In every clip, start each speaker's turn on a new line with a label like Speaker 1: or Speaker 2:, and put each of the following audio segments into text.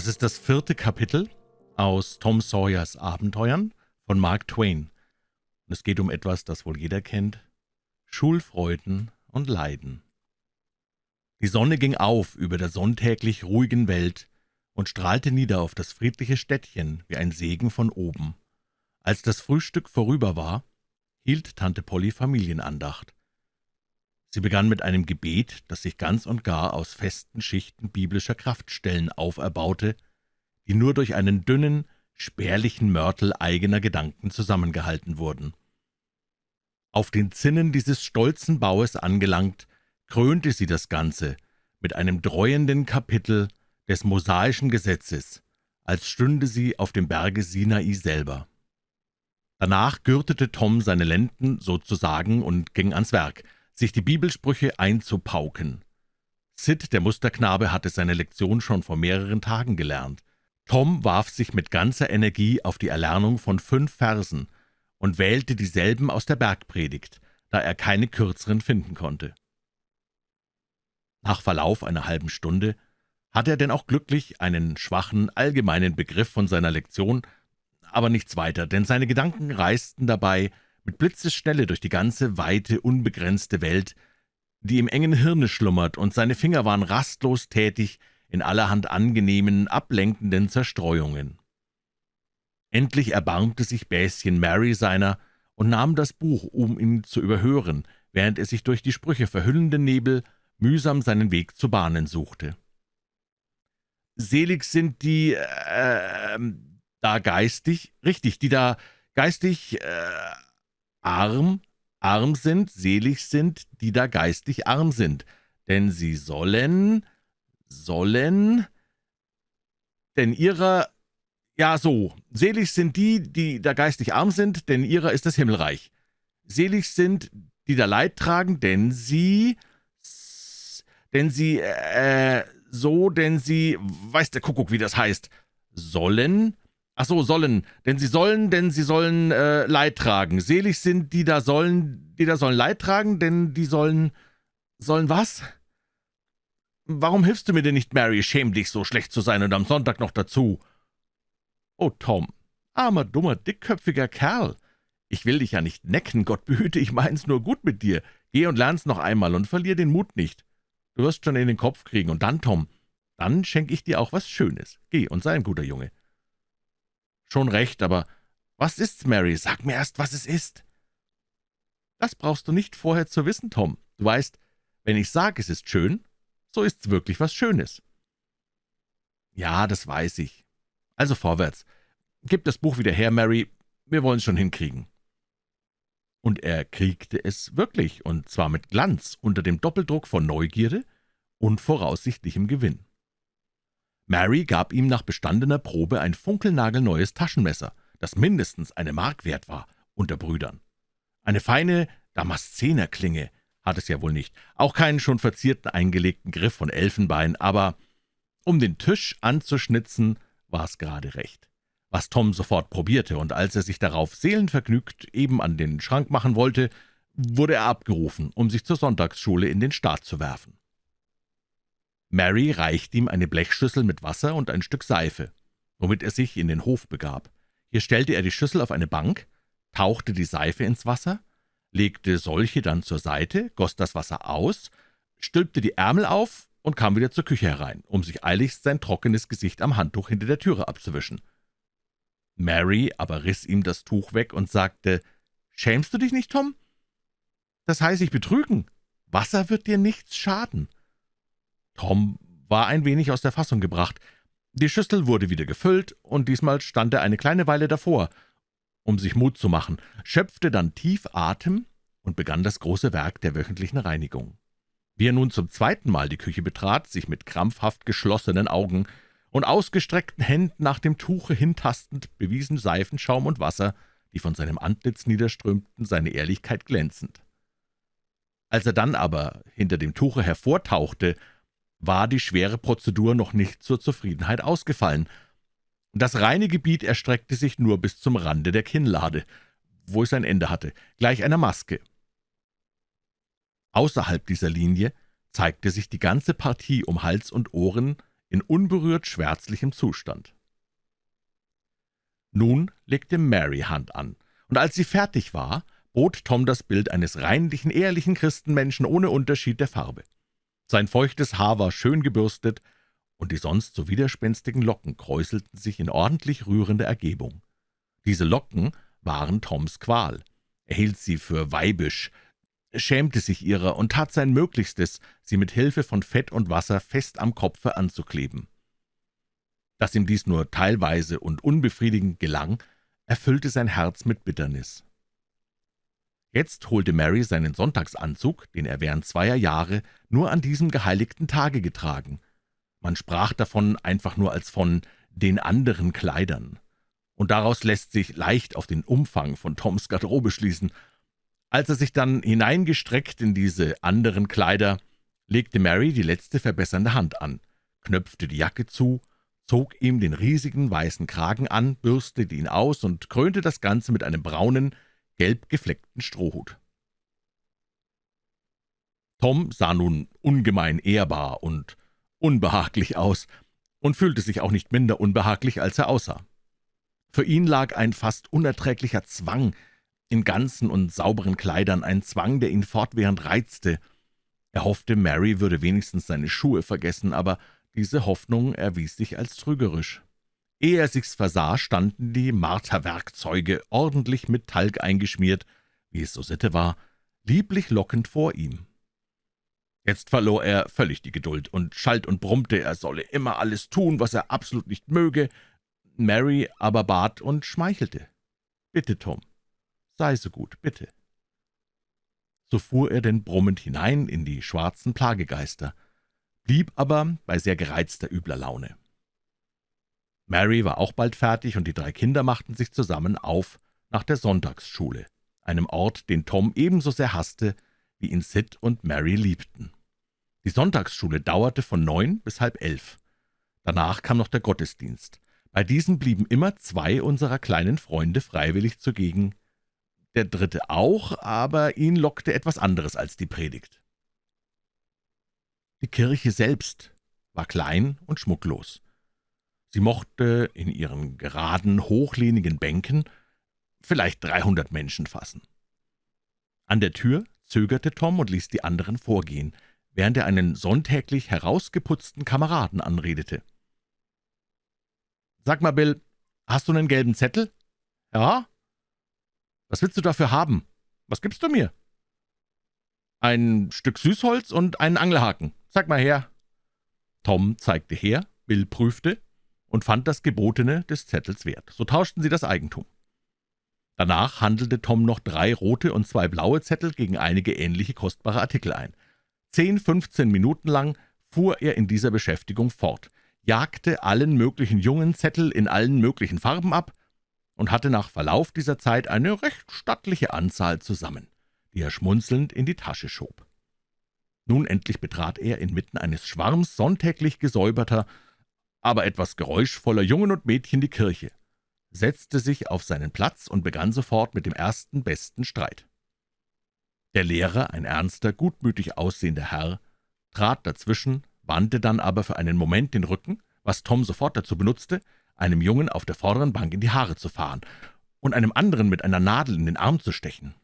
Speaker 1: Das ist das vierte Kapitel aus Tom Sawyers Abenteuern von Mark Twain. Es geht um etwas, das wohl jeder kennt, Schulfreuden und Leiden. Die Sonne ging auf über der sonntäglich ruhigen Welt und strahlte nieder auf das friedliche Städtchen wie ein Segen von oben. Als das Frühstück vorüber war, hielt Tante Polly Familienandacht. Sie begann mit einem Gebet, das sich ganz und gar aus festen Schichten biblischer Kraftstellen auferbaute, die nur durch einen dünnen, spärlichen Mörtel eigener Gedanken zusammengehalten wurden. Auf den Zinnen dieses stolzen Baues angelangt, krönte sie das Ganze mit einem dreuenden Kapitel des mosaischen Gesetzes, als stünde sie auf dem Berge Sinai selber. Danach gürtete Tom seine Lenden sozusagen und ging ans Werk, sich die Bibelsprüche einzupauken. Sid, der Musterknabe, hatte seine Lektion schon vor mehreren Tagen gelernt. Tom warf sich mit ganzer Energie auf die Erlernung von fünf Versen und wählte dieselben aus der Bergpredigt, da er keine kürzeren finden konnte. Nach Verlauf einer halben Stunde hatte er denn auch glücklich einen schwachen, allgemeinen Begriff von seiner Lektion, aber nichts weiter, denn seine Gedanken reisten dabei mit Blitzesschnelle durch die ganze weite, unbegrenzte Welt, die im engen Hirne schlummert, und seine Finger waren rastlos tätig in allerhand angenehmen, ablenkenden Zerstreuungen. Endlich erbarmte sich Bäschen Mary seiner und nahm das Buch, um ihn zu überhören, während er sich durch die Sprüche verhüllenden Nebel mühsam seinen Weg zu bahnen suchte. »Selig sind die, äh, da geistig, richtig, die da geistig, äh, arm, arm sind, selig sind, die da geistig arm sind, denn sie sollen, sollen, denn ihrer, ja so, selig sind die, die da geistig arm sind, denn ihrer ist das Himmelreich. Selig sind, die da Leid tragen, denn sie, denn sie, äh, so, denn sie, weiß der Kuckuck, wie das heißt, sollen, ach so, sollen, denn sie sollen, denn sie sollen äh, Leid tragen. Selig sind, die da sollen, die da sollen Leid tragen, denn die sollen, sollen was? Warum hilfst du mir denn nicht, Mary? Schäm dich, so schlecht zu sein und am Sonntag noch dazu. Oh, Tom, armer, dummer, dickköpfiger Kerl. Ich will dich ja nicht necken, Gott behüte, ich mein's nur gut mit dir. Geh und lern's noch einmal und verlier den Mut nicht. Du wirst schon in den Kopf kriegen. Und dann, Tom, dann schenk ich dir auch was Schönes. Geh und sei ein guter Junge.« »Schon recht, aber was ist's, Mary? Sag mir erst, was es ist.« »Das brauchst du nicht vorher zu wissen, Tom. Du weißt, wenn ich sage, es ist schön, so ist's wirklich was Schönes.« »Ja, das weiß ich. Also vorwärts. Gib das Buch wieder her, Mary. Wir wollen's schon hinkriegen.« und er kriegte es wirklich, und zwar mit Glanz, unter dem Doppeldruck von Neugierde und voraussichtlichem Gewinn. Mary gab ihm nach bestandener Probe ein funkelnagelneues Taschenmesser, das mindestens eine Mark wert war, unter Brüdern. Eine feine Damaszenerklinge hat es ja wohl nicht, auch keinen schon verzierten eingelegten Griff von Elfenbein, aber um den Tisch anzuschnitzen, war es gerade recht was Tom sofort probierte, und als er sich darauf seelenvergnügt eben an den Schrank machen wollte, wurde er abgerufen, um sich zur Sonntagsschule in den Staat zu werfen. Mary reichte ihm eine Blechschüssel mit Wasser und ein Stück Seife, womit er sich in den Hof begab. Hier stellte er die Schüssel auf eine Bank, tauchte die Seife ins Wasser, legte solche dann zur Seite, goss das Wasser aus, stülpte die Ärmel auf und kam wieder zur Küche herein, um sich eiligst sein trockenes Gesicht am Handtuch hinter der Türe abzuwischen. Mary aber riss ihm das Tuch weg und sagte, »Schämst du dich nicht, Tom? Das heißt ich betrügen. Wasser wird dir nichts schaden.« Tom war ein wenig aus der Fassung gebracht. Die Schüssel wurde wieder gefüllt, und diesmal stand er eine kleine Weile davor, um sich Mut zu machen, schöpfte dann tief Atem und begann das große Werk der wöchentlichen Reinigung. Wie er nun zum zweiten Mal die Küche betrat, sich mit krampfhaft geschlossenen Augen und ausgestreckten Händen nach dem Tuche hintastend, bewiesen Seifenschaum und Wasser, die von seinem Antlitz niederströmten, seine Ehrlichkeit glänzend. Als er dann aber hinter dem Tuche hervortauchte, war die schwere Prozedur noch nicht zur Zufriedenheit ausgefallen. Das reine Gebiet erstreckte sich nur bis zum Rande der Kinnlade, wo es ein Ende hatte, gleich einer Maske. Außerhalb dieser Linie zeigte sich die ganze Partie um Hals und Ohren in unberührt schwärzlichem Zustand. Nun legte Mary Hand an, und als sie fertig war, bot Tom das Bild eines reinlichen, ehrlichen Christenmenschen ohne Unterschied der Farbe. Sein feuchtes Haar war schön gebürstet, und die sonst so widerspenstigen Locken kräuselten sich in ordentlich rührender Ergebung. Diese Locken waren Toms Qual. Er hielt sie für weibisch, schämte sich ihrer und tat sein Möglichstes, sie mit Hilfe von Fett und Wasser fest am Kopfe anzukleben. Dass ihm dies nur teilweise und unbefriedigend gelang, erfüllte sein Herz mit Bitternis. Jetzt holte Mary seinen Sonntagsanzug, den er während zweier Jahre nur an diesem geheiligten Tage getragen. Man sprach davon einfach nur als von »den anderen Kleidern«, und daraus lässt sich leicht auf den Umfang von Toms Garderobe schließen. Als er sich dann hineingestreckt in diese anderen Kleider, legte Mary die letzte verbessernde Hand an, knöpfte die Jacke zu, zog ihm den riesigen weißen Kragen an, bürstete ihn aus und krönte das Ganze mit einem braunen, gelb gefleckten Strohhut. Tom sah nun ungemein ehrbar und unbehaglich aus und fühlte sich auch nicht minder unbehaglich, als er aussah. Für ihn lag ein fast unerträglicher Zwang in ganzen und sauberen Kleidern, ein Zwang, der ihn fortwährend reizte. Er hoffte, Mary würde wenigstens seine Schuhe vergessen, aber diese Hoffnung erwies sich als trügerisch. Ehe er sich's versah, standen die Marterwerkzeuge, ordentlich mit Talg eingeschmiert, wie es so Sitte war, lieblich lockend vor ihm. Jetzt verlor er völlig die Geduld und schalt und brummte, er solle immer alles tun, was er absolut nicht möge. Mary aber bat und schmeichelte. »Bitte, Tom, sei so gut, bitte.« So fuhr er denn brummend hinein in die schwarzen Plagegeister blieb aber bei sehr gereizter übler Laune. Mary war auch bald fertig, und die drei Kinder machten sich zusammen auf nach der Sonntagsschule, einem Ort, den Tom ebenso sehr hasste, wie ihn Sid und Mary liebten. Die Sonntagsschule dauerte von neun bis halb elf. Danach kam noch der Gottesdienst. Bei diesen blieben immer zwei unserer kleinen Freunde freiwillig zugegen, der dritte auch, aber ihn lockte etwas anderes als die Predigt. Die Kirche selbst war klein und schmucklos. Sie mochte in ihren geraden, hochlehnigen Bänken vielleicht dreihundert Menschen fassen. An der Tür zögerte Tom und ließ die anderen vorgehen, während er einen sonntäglich herausgeputzten Kameraden anredete. »Sag mal, Bill, hast du einen gelben Zettel?« »Ja.« »Was willst du dafür haben? Was gibst du mir?« »Ein Stück Süßholz und einen Angelhaken. Sag mal her.« Tom zeigte her, Bill prüfte und fand das Gebotene des Zettels wert. So tauschten sie das Eigentum. Danach handelte Tom noch drei rote und zwei blaue Zettel gegen einige ähnliche kostbare Artikel ein. Zehn, fünfzehn Minuten lang fuhr er in dieser Beschäftigung fort, jagte allen möglichen jungen Zettel in allen möglichen Farben ab und hatte nach Verlauf dieser Zeit eine recht stattliche Anzahl zusammen, die er schmunzelnd in die Tasche schob. Nun endlich betrat er inmitten eines Schwarms sonntäglich gesäuberter, aber etwas geräuschvoller Jungen und Mädchen die Kirche, setzte sich auf seinen Platz und begann sofort mit dem ersten besten Streit. Der Lehrer, ein ernster, gutmütig aussehender Herr, trat dazwischen, wandte dann aber für einen Moment den Rücken, was Tom sofort dazu benutzte, einem Jungen auf der vorderen Bank in die Haare zu fahren und einem anderen mit einer Nadel in den Arm zu stechen.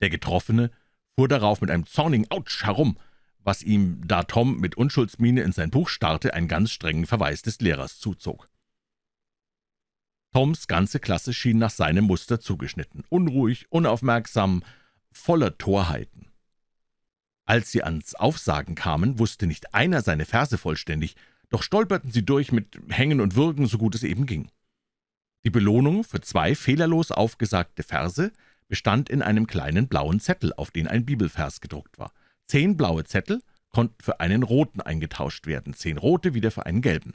Speaker 1: Der Getroffene fuhr darauf mit einem zornigen Autsch herum, was ihm, da Tom mit Unschuldsmiene in sein Buch starrte, einen ganz strengen Verweis des Lehrers zuzog. Toms ganze Klasse schien nach seinem Muster zugeschnitten, unruhig, unaufmerksam, voller Torheiten. Als sie ans Aufsagen kamen, wusste nicht einer seine Verse vollständig, doch stolperten sie durch mit Hängen und Würgen, so gut es eben ging. Die Belohnung für zwei fehlerlos aufgesagte Verse bestand in einem kleinen blauen Zettel, auf den ein Bibelvers gedruckt war. Zehn blaue Zettel konnten für einen roten eingetauscht werden, zehn rote wieder für einen gelben.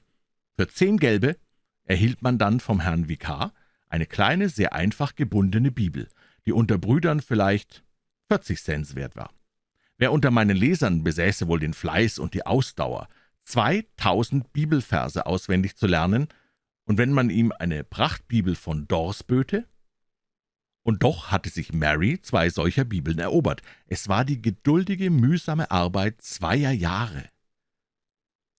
Speaker 1: Für zehn gelbe erhielt man dann vom Herrn Vikar eine kleine, sehr einfach gebundene Bibel, die unter Brüdern vielleicht 40 Cent wert war. Wer unter meinen Lesern besäße wohl den Fleiß und die Ausdauer, 2000 Bibelverse auswendig zu lernen, und wenn man ihm eine Prachtbibel von Dors böte, und doch hatte sich Mary zwei solcher Bibeln erobert. Es war die geduldige, mühsame Arbeit zweier Jahre.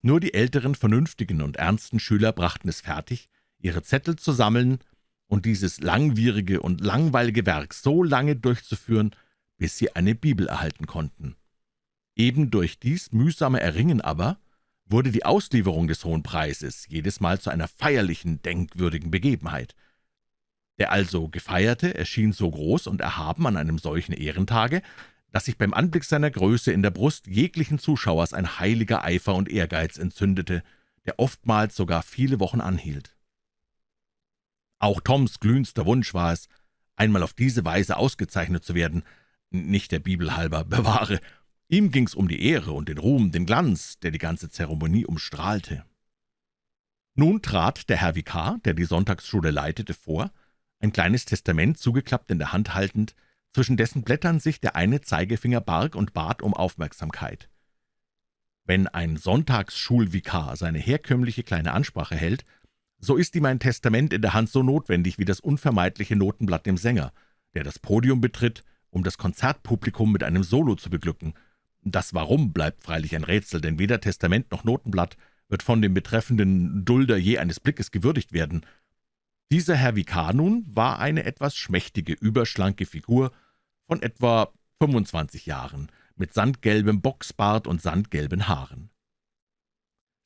Speaker 1: Nur die älteren, vernünftigen und ernsten Schüler brachten es fertig, ihre Zettel zu sammeln und dieses langwierige und langweilige Werk so lange durchzuführen, bis sie eine Bibel erhalten konnten. Eben durch dies mühsame Erringen aber wurde die Auslieferung des Hohen Preises jedes Mal zu einer feierlichen, denkwürdigen Begebenheit. Der also Gefeierte erschien so groß und erhaben an einem solchen Ehrentage, dass sich beim Anblick seiner Größe in der Brust jeglichen Zuschauers ein heiliger Eifer und Ehrgeiz entzündete, der oftmals sogar viele Wochen anhielt. Auch Toms glühendster Wunsch war es, einmal auf diese Weise ausgezeichnet zu werden, nicht der Bibel halber, bewahre. Ihm ging's um die Ehre und den Ruhm, den Glanz, der die ganze Zeremonie umstrahlte. Nun trat der Herr Vikar, der die Sonntagsschule leitete, vor, ein kleines Testament zugeklappt in der Hand haltend, zwischen dessen Blättern sich der eine Zeigefinger barg und bat um Aufmerksamkeit. Wenn ein Sonntagsschulvikar seine herkömmliche kleine Ansprache hält, so ist ihm ein Testament in der Hand so notwendig wie das unvermeidliche Notenblatt dem Sänger, der das Podium betritt, um das Konzertpublikum mit einem Solo zu beglücken. Das Warum bleibt freilich ein Rätsel, denn weder Testament noch Notenblatt wird von dem betreffenden Dulder je eines Blickes gewürdigt werden. Dieser Herr Vikar nun war eine etwas schmächtige, überschlanke Figur von etwa 25 Jahren, mit sandgelbem Boxbart und sandgelben Haaren.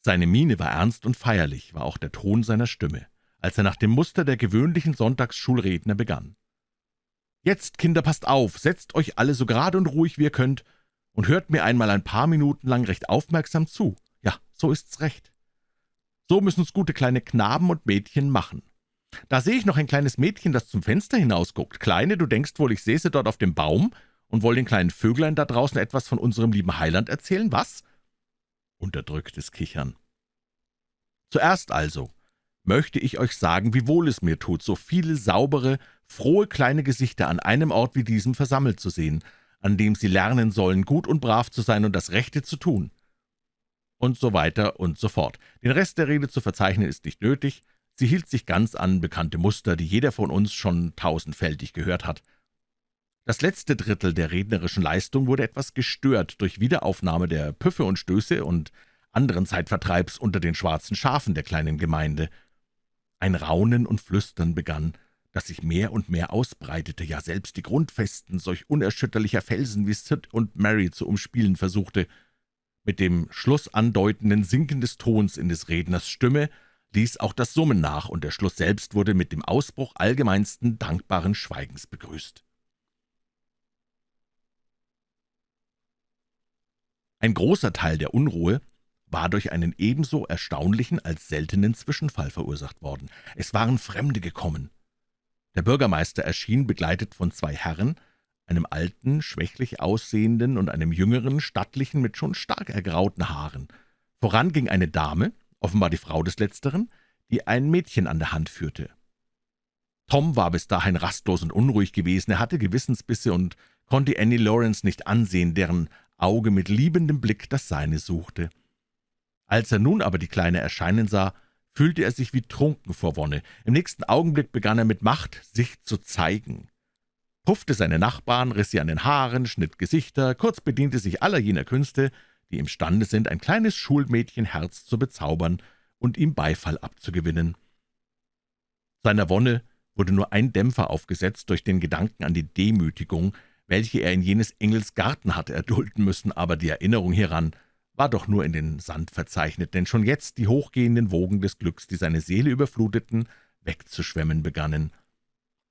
Speaker 1: Seine Miene war ernst und feierlich, war auch der Ton seiner Stimme, als er nach dem Muster der gewöhnlichen Sonntagsschulredner begann. »Jetzt, Kinder, passt auf, setzt euch alle so gerade und ruhig wie ihr könnt und hört mir einmal ein paar Minuten lang recht aufmerksam zu. Ja, so ist's recht. So müssen's gute kleine Knaben und Mädchen machen. Da sehe ich noch ein kleines Mädchen, das zum Fenster hinausguckt. Kleine, du denkst wohl, ich säße dort auf dem Baum und woll den kleinen Vöglein da draußen etwas von unserem lieben Heiland erzählen, was?« Unterdrücktes Kichern. »Zuerst also möchte ich euch sagen, wie wohl es mir tut, so viele saubere, frohe kleine Gesichter an einem Ort wie diesem versammelt zu sehen, an dem sie lernen sollen, gut und brav zu sein und das Rechte zu tun.« Und so weiter und so fort. Den Rest der Rede zu verzeichnen ist nicht nötig, Sie hielt sich ganz an bekannte Muster, die jeder von uns schon tausendfältig gehört hat. Das letzte Drittel der rednerischen Leistung wurde etwas gestört durch Wiederaufnahme der Püffe und Stöße und anderen Zeitvertreibs unter den schwarzen Schafen der kleinen Gemeinde. Ein Raunen und Flüstern begann, das sich mehr und mehr ausbreitete, ja selbst die Grundfesten solch unerschütterlicher Felsen wie Sid und Mary zu umspielen versuchte. Mit dem Schluss andeutenden Sinken des Tons in des Redners Stimme ließ auch das Summen nach, und der Schluss selbst wurde mit dem Ausbruch allgemeinsten dankbaren Schweigens begrüßt. Ein großer Teil der Unruhe war durch einen ebenso erstaunlichen als seltenen Zwischenfall verursacht worden. Es waren Fremde gekommen. Der Bürgermeister erschien begleitet von zwei Herren, einem alten, schwächlich aussehenden und einem jüngeren, stattlichen mit schon stark ergrauten Haaren. Voran ging eine Dame, offenbar die Frau des Letzteren, die ein Mädchen an der Hand führte. Tom war bis dahin rastlos und unruhig gewesen, er hatte Gewissensbisse und konnte Annie Lawrence nicht ansehen, deren Auge mit liebendem Blick das seine suchte. Als er nun aber die Kleine erscheinen sah, fühlte er sich wie trunken vor Wonne. Im nächsten Augenblick begann er mit Macht, sich zu zeigen. Puffte seine Nachbarn, riss sie an den Haaren, schnitt Gesichter, kurz bediente sich aller jener Künste, die imstande sind, ein kleines Schulmädchenherz zu bezaubern und ihm Beifall abzugewinnen. Seiner Wonne wurde nur ein Dämpfer aufgesetzt durch den Gedanken an die Demütigung, welche er in jenes Engels Garten hatte erdulden müssen, aber die Erinnerung hieran war doch nur in den Sand verzeichnet, denn schon jetzt die hochgehenden Wogen des Glücks, die seine Seele überfluteten, wegzuschwemmen begannen.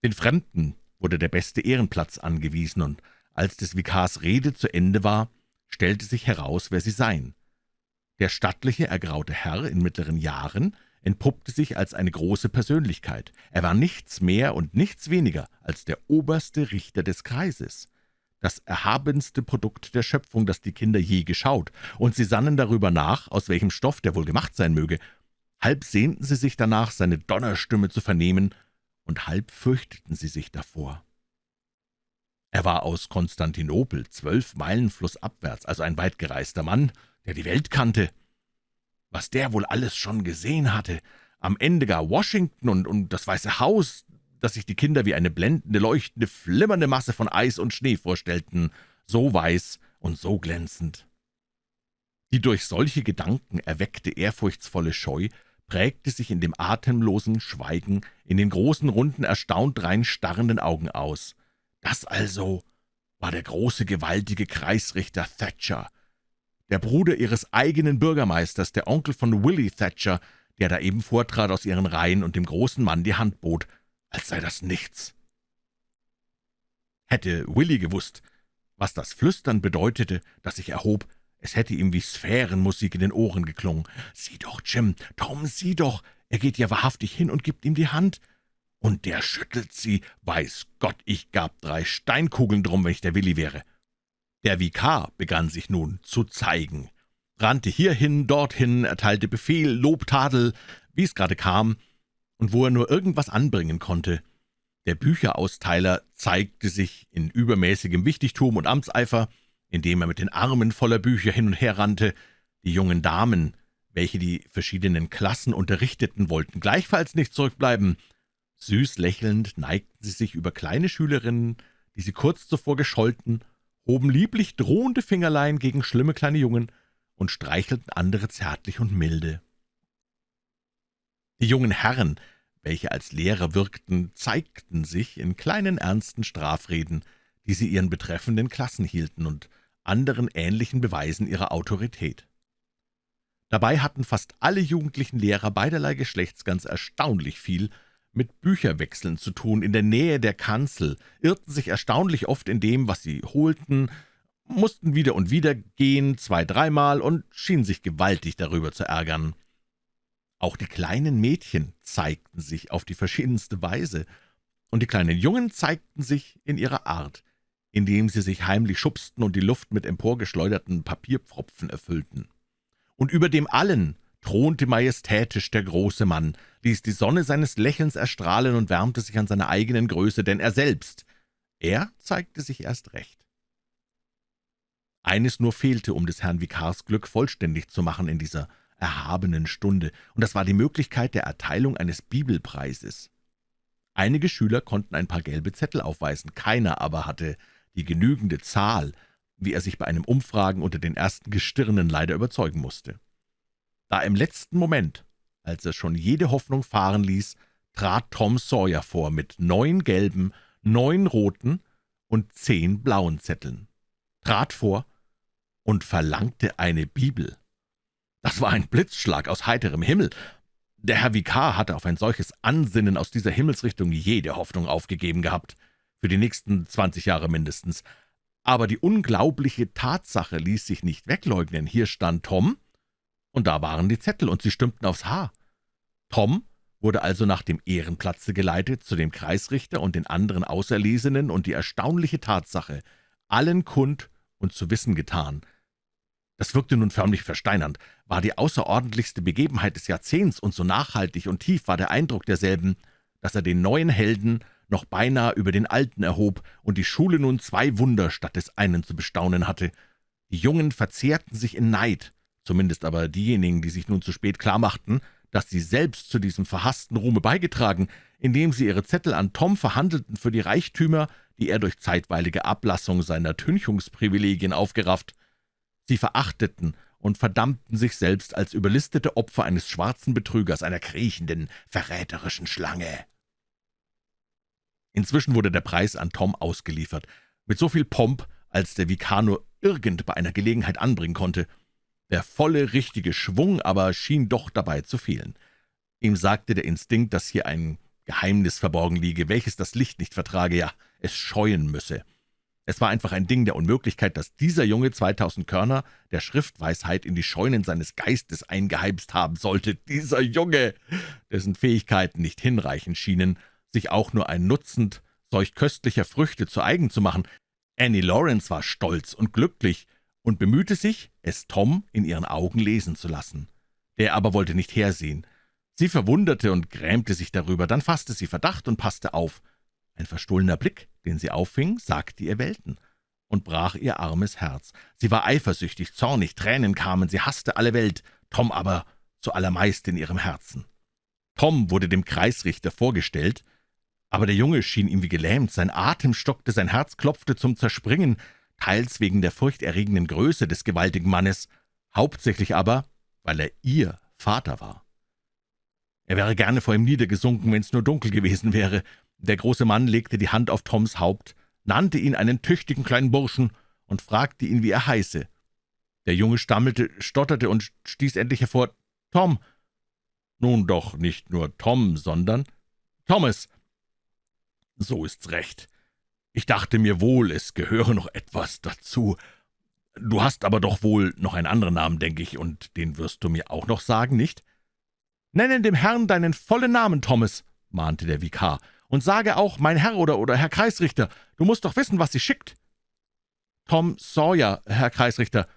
Speaker 1: Den Fremden wurde der beste Ehrenplatz angewiesen, und als des Vikars Rede zu Ende war, stellte sich heraus, wer sie seien. Der stattliche, ergraute Herr in mittleren Jahren entpuppte sich als eine große Persönlichkeit. Er war nichts mehr und nichts weniger als der oberste Richter des Kreises, das erhabenste Produkt der Schöpfung, das die Kinder je geschaut, und sie sannen darüber nach, aus welchem Stoff der wohl gemacht sein möge. Halb sehnten sie sich danach, seine Donnerstimme zu vernehmen, und halb fürchteten sie sich davor. Er war aus Konstantinopel, zwölf Meilen flussabwärts, also ein weitgereister Mann, der die Welt kannte. Was der wohl alles schon gesehen hatte, am Ende gar Washington und, und das Weiße Haus, dass sich die Kinder wie eine blendende, leuchtende, flimmernde Masse von Eis und Schnee vorstellten, so weiß und so glänzend. Die durch solche Gedanken erweckte ehrfurchtsvolle Scheu prägte sich in dem atemlosen Schweigen, in den großen, runden, erstaunt rein starrenden Augen aus. Das also war der große, gewaltige Kreisrichter Thatcher, der Bruder ihres eigenen Bürgermeisters, der Onkel von Willie Thatcher, der da eben vortrat aus ihren Reihen und dem großen Mann die Hand bot, als sei das nichts. Hätte Willie gewusst, was das Flüstern bedeutete, das sich erhob, es hätte ihm wie Sphärenmusik in den Ohren geklungen. »Sieh doch, Jim, Tom, sieh doch, er geht ja wahrhaftig hin und gibt ihm die Hand. Und der schüttelt sie, weiß Gott, ich gab drei Steinkugeln drum, wenn ich der Willi wäre.« Der Vikar begann sich nun zu zeigen, rannte hierhin, dorthin, erteilte Befehl, Lob, Tadel, wie es gerade kam, und wo er nur irgendwas anbringen konnte. Der Bücherausteiler zeigte sich in übermäßigem Wichtigtum und Amtseifer, indem er mit den Armen voller Bücher hin und her rannte. Die jungen Damen, welche die verschiedenen Klassen unterrichteten, wollten gleichfalls nicht zurückbleiben. Süß lächelnd neigten sie sich über kleine Schülerinnen, die sie kurz zuvor gescholten, hoben lieblich drohende Fingerlein gegen schlimme kleine Jungen und streichelten andere zärtlich und milde. Die jungen Herren, welche als Lehrer wirkten, zeigten sich in kleinen ernsten Strafreden, die sie ihren betreffenden Klassen hielten und anderen ähnlichen Beweisen ihrer Autorität. Dabei hatten fast alle jugendlichen Lehrer beiderlei Geschlechts ganz erstaunlich viel mit Bücherwechseln zu tun, in der Nähe der Kanzel, irrten sich erstaunlich oft in dem, was sie holten, mussten wieder und wieder gehen, zwei-, dreimal, und schienen sich gewaltig darüber zu ärgern. Auch die kleinen Mädchen zeigten sich auf die verschiedenste Weise, und die kleinen Jungen zeigten sich in ihrer Art, indem sie sich heimlich schubsten und die Luft mit emporgeschleuderten Papierpfropfen erfüllten. Und über dem allen thronte majestätisch der große Mann, ließ die Sonne seines Lächelns erstrahlen und wärmte sich an seiner eigenen Größe, denn er selbst, er zeigte sich erst recht. Eines nur fehlte, um des Herrn Vikars Glück vollständig zu machen in dieser erhabenen Stunde, und das war die Möglichkeit der Erteilung eines Bibelpreises. Einige Schüler konnten ein paar gelbe Zettel aufweisen, keiner aber hatte die genügende Zahl, wie er sich bei einem Umfragen unter den ersten Gestirnen leider überzeugen musste. Da im letzten Moment, als er schon jede Hoffnung fahren ließ, trat Tom Sawyer vor mit neun gelben, neun roten und zehn blauen Zetteln, trat vor und verlangte eine Bibel. Das war ein Blitzschlag aus heiterem Himmel. Der Herr Vikar hatte auf ein solches Ansinnen aus dieser Himmelsrichtung jede Hoffnung aufgegeben gehabt für die nächsten zwanzig Jahre mindestens. Aber die unglaubliche Tatsache ließ sich nicht wegleugnen. Hier stand Tom, und da waren die Zettel, und sie stimmten aufs Haar. Tom wurde also nach dem Ehrenplatze geleitet zu dem Kreisrichter und den anderen Auserlesenen und die erstaunliche Tatsache allen kund und zu wissen getan. Das wirkte nun förmlich versteinernd, war die außerordentlichste Begebenheit des Jahrzehnts, und so nachhaltig und tief war der Eindruck derselben, dass er den neuen Helden noch beinahe über den Alten erhob und die Schule nun zwei Wunder statt des einen zu bestaunen hatte. Die Jungen verzehrten sich in Neid, zumindest aber diejenigen, die sich nun zu spät klarmachten, dass sie selbst zu diesem verhassten Ruhme beigetragen, indem sie ihre Zettel an Tom verhandelten für die Reichtümer, die er durch zeitweilige Ablassung seiner Tünchungsprivilegien aufgerafft. Sie verachteten und verdammten sich selbst als überlistete Opfer eines schwarzen Betrügers, einer kriechenden, verräterischen Schlange. Inzwischen wurde der Preis an Tom ausgeliefert, mit so viel Pomp, als der Vikar nur irgend bei einer Gelegenheit anbringen konnte. Der volle, richtige Schwung aber schien doch dabei zu fehlen. Ihm sagte der Instinkt, dass hier ein Geheimnis verborgen liege, welches das Licht nicht vertrage, ja, es scheuen müsse. Es war einfach ein Ding der Unmöglichkeit, dass dieser Junge zweitausend Körner der Schriftweisheit in die Scheunen seines Geistes eingeheimst haben sollte. Dieser Junge, dessen Fähigkeiten nicht hinreichend schienen, sich auch nur ein Nutzend solch köstlicher Früchte zu eigen zu machen. Annie Lawrence war stolz und glücklich und bemühte sich, es Tom in ihren Augen lesen zu lassen. Der aber wollte nicht hersehen. Sie verwunderte und grämte sich darüber, dann fasste sie Verdacht und passte auf. Ein verstohlener Blick, den sie auffing, sagte ihr Welten und brach ihr armes Herz. Sie war eifersüchtig, zornig, Tränen kamen, sie hasste alle Welt, Tom aber zuallermeist in ihrem Herzen. Tom wurde dem Kreisrichter vorgestellt, aber der Junge schien ihm wie gelähmt, sein Atem stockte, sein Herz klopfte zum Zerspringen, teils wegen der furchterregenden Größe des gewaltigen Mannes, hauptsächlich aber, weil er Ihr Vater war. Er wäre gerne vor ihm niedergesunken, wenn es nur dunkel gewesen wäre. Der große Mann legte die Hand auf Toms Haupt, nannte ihn einen tüchtigen kleinen Burschen und fragte ihn, wie er heiße. Der Junge stammelte, stotterte und stieß endlich hervor, »Tom!« »Nun doch nicht nur Tom, sondern Thomas.« »So ist's recht. Ich dachte mir wohl, es gehöre noch etwas dazu. Du hast aber doch wohl noch einen anderen Namen, denke ich, und den wirst du mir auch noch sagen, nicht?« »Nenne dem Herrn deinen vollen Namen, Thomas«, mahnte der Vikar, »und sage auch, mein Herr oder, oder Herr Kreisrichter, du musst doch wissen, was sie schickt.« »Tom Sawyer, Herr Kreisrichter.«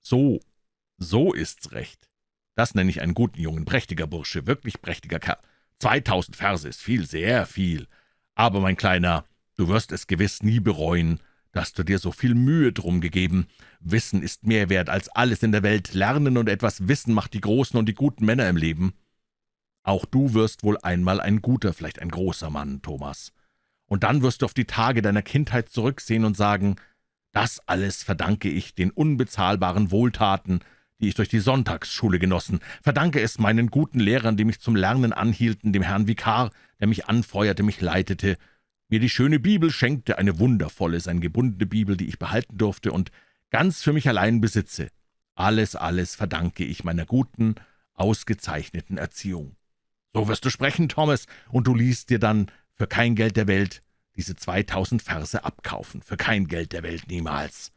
Speaker 1: »So, so ist's recht. Das nenne ich einen guten Jungen, prächtiger Bursche, wirklich prächtiger Kerl. Zweitausend Verse ist viel, sehr viel. Aber, mein Kleiner, du wirst es gewiss nie bereuen, dass du dir so viel Mühe drum gegeben. Wissen ist mehr wert als alles in der Welt. Lernen und etwas Wissen macht die großen und die guten Männer im Leben. Auch du wirst wohl einmal ein guter, vielleicht ein großer Mann, Thomas. Und dann wirst du auf die Tage deiner Kindheit zurücksehen und sagen, das alles verdanke ich den unbezahlbaren Wohltaten, die ich durch die Sonntagsschule genossen, verdanke es meinen guten Lehrern, die mich zum Lernen anhielten, dem Herrn Vikar, der mich anfeuerte, mich leitete, mir die schöne Bibel schenkte, eine wundervolle, sein gebundene Bibel, die ich behalten durfte und ganz für mich allein besitze. Alles, alles verdanke ich meiner guten, ausgezeichneten Erziehung. So wirst du sprechen, Thomas, und du liest dir dann für kein Geld der Welt diese zweitausend Verse abkaufen, für kein Geld der Welt niemals.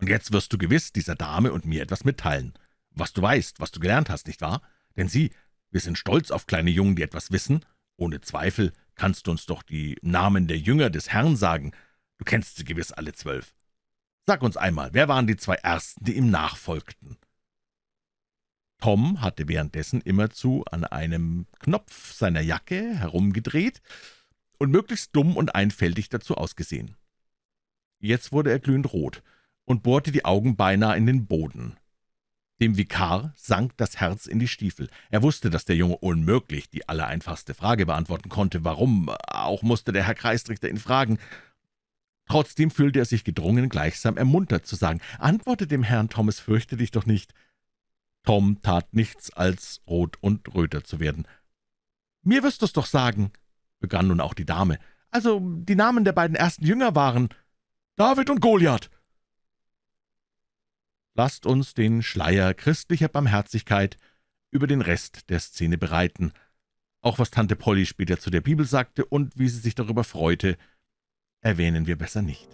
Speaker 1: Und jetzt wirst du gewiss dieser Dame und mir etwas mitteilen, was du weißt, was du gelernt hast, nicht wahr? Denn sieh, wir sind stolz auf kleine Jungen, die etwas wissen. Ohne Zweifel kannst du uns doch die Namen der Jünger des Herrn sagen. Du kennst sie gewiss alle zwölf. Sag uns einmal, wer waren die zwei Ersten, die ihm nachfolgten?« Tom hatte währenddessen immerzu an einem Knopf seiner Jacke herumgedreht und möglichst dumm und einfältig dazu ausgesehen. Jetzt wurde er glühend rot und bohrte die Augen beinahe in den Boden. Dem Vikar sank das Herz in die Stiefel. Er wusste, dass der Junge unmöglich die allereinfachste Frage beantworten konnte. Warum auch musste der Herr Kreisrichter ihn fragen. Trotzdem fühlte er sich gedrungen, gleichsam ermuntert zu sagen, »Antworte dem Herrn, Thomas, fürchte dich doch nicht.« Tom tat nichts, als rot und röter zu werden. »Mir wirst du's doch sagen«, begann nun auch die Dame. »Also, die Namen der beiden ersten Jünger waren David und Goliath.« Lasst uns den Schleier christlicher Barmherzigkeit über den Rest der Szene bereiten. Auch was Tante Polly später zu der Bibel sagte und wie sie sich darüber freute, erwähnen wir besser nicht.